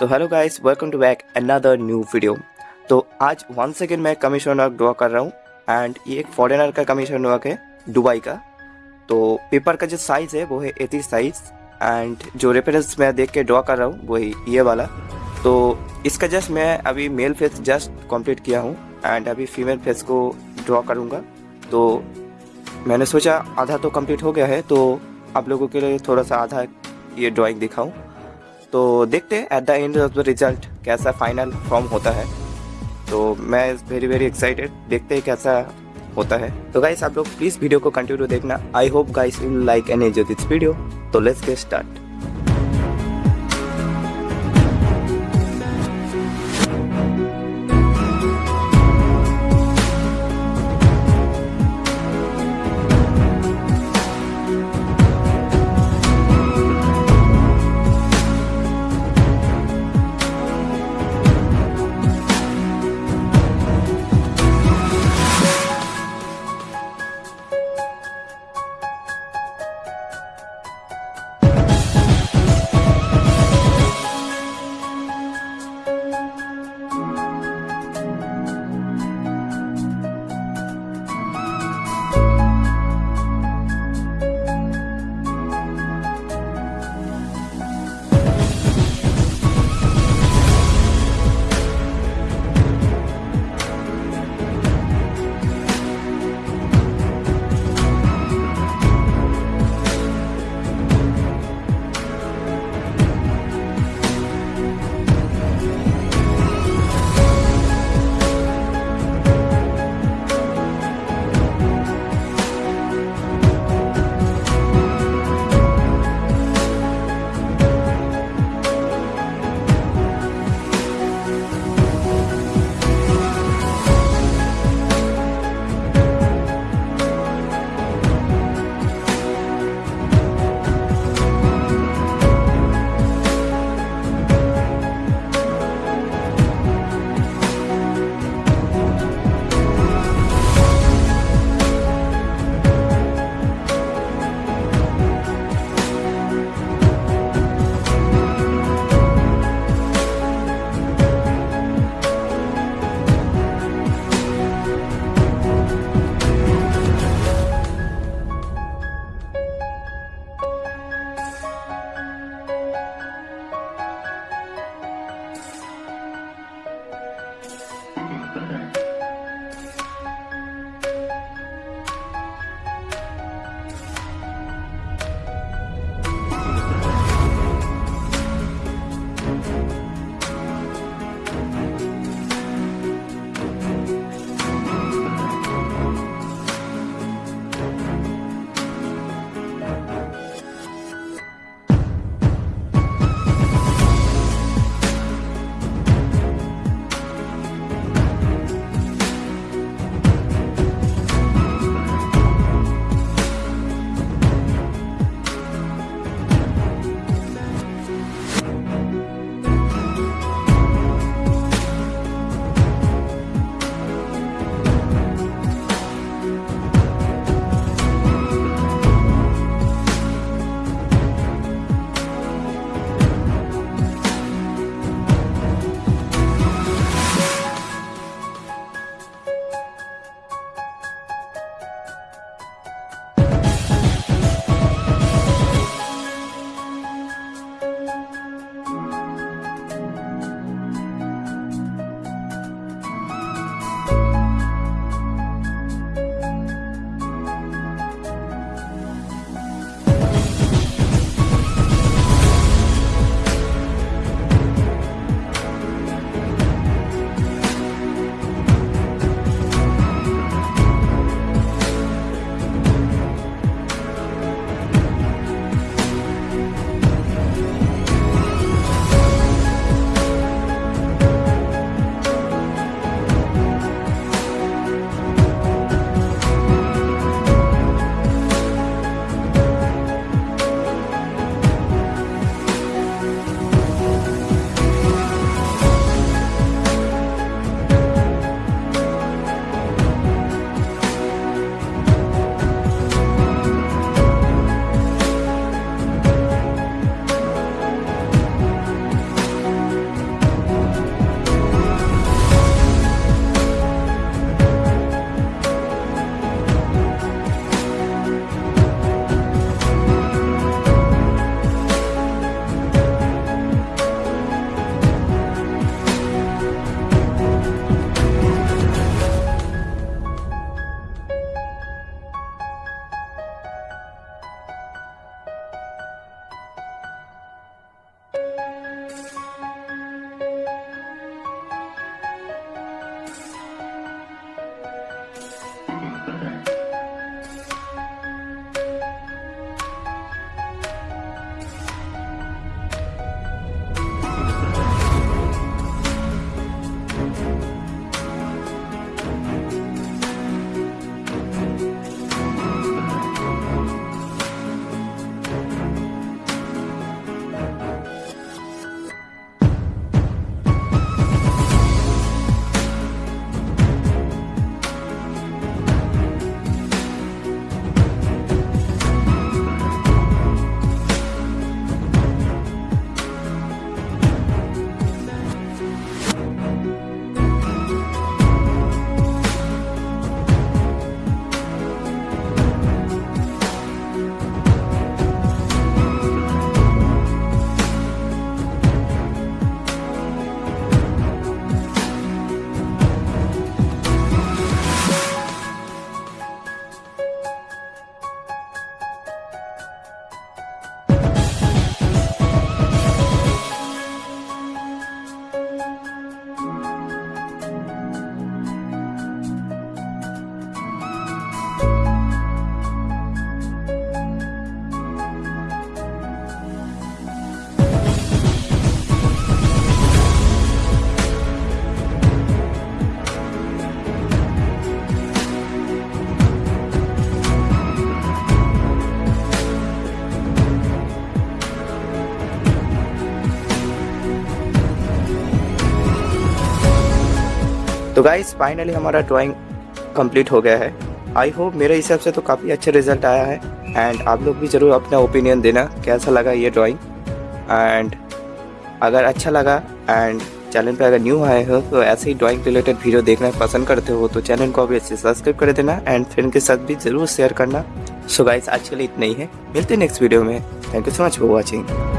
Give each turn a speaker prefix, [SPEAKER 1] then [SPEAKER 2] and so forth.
[SPEAKER 1] तो hello guys welcome to back another new video तो आज वन सेकेंड मैं कमीशन वर्क ड्रॉ कर रहा हूँ एंड ये एक फॉरेनर का कमीशन वर्क है दुबई का. तो पेपर का जो साइज़ है, वो है एटी साइज़ एंड जो रेफरेंस मैं देख के ड्रॉ कर रहा हूँ वही ये वाला. तो इसका जस्ट मैं अभी मेल फेस जस्ट कंप्लीट किया हूँ एंड अभी फीमेल फेस को ड्रॉ करूँगा. तो मैंने सोचा आधा तो कंप्लीट हो गया है तो आप लोगों के लिए थोड़ा सा आधा ये ड्राइंग दिखाऊँ. तो देखते हैं at the end of the result कैसा फाइनल फॉर्म होता है। तो मैं वेरी वेरी एक्साइटेड देखते हैं कैसा होता है। तो गाइस आप लोग प्लीज़ वीडियो को कंटिन्यू देखना। I hope guys will like and enjoy this video तो लेट्स गेट स्टार्ट तो गाइस फाइनली हमारा ड्राइंग कंप्लीट हो गया है। आई होप मेरे हिसाब से तो काफ़ी अच्छा रिज़ल्ट आया है एंड आप लोग भी ज़रूर अपना ओपिनियन देना, कैसा लगा ये ड्राइंग एंड अगर अच्छा लगा एंड चैनल पे अगर न्यू आए हो तो ऐसे ही ड्राइंग रिलेटेड वीडियो देखना पसंद करते हो तो चैनल को अभी सब्सक्राइब कर देना एंड फ्रेंड के साथ भी ज़रूर शेयर करना। सो गाइस आज के लिए इतना ही है। मिलते हैं नेक्स्ट वीडियो में। Thank you so much for watching